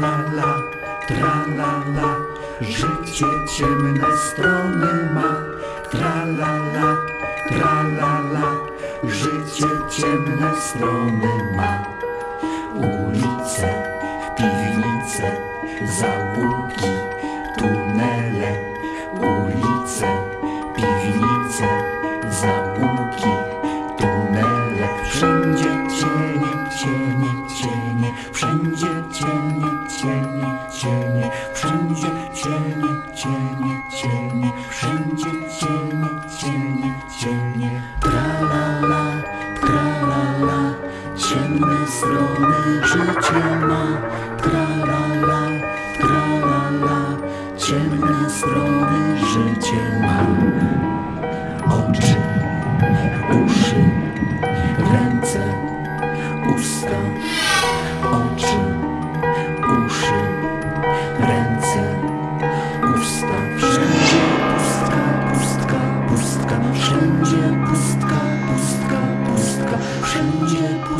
la la, życie ciemne strony ma. Tra la la, tra la la, życie ciemne strony ma. Ulice, piwnice, załuki, tunele, ulice, piwnice, załuki, tunele, wszędzie cienie, cienie, cienie, wszędzie cienie, wszędzie cienie, cienie, cienie, wszędzie cienie, cienie, cienie, tra la la, tra la la, ciemne strony życie ma, tra la la, tra la la, ciemne strony życie ma. Oczy, uszy,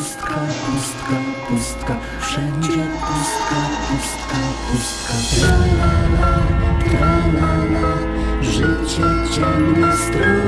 pustka, pustka, pustka, wszędzie pustka, pustka, pustka. Tra la la, tra la la, życie ciemne strony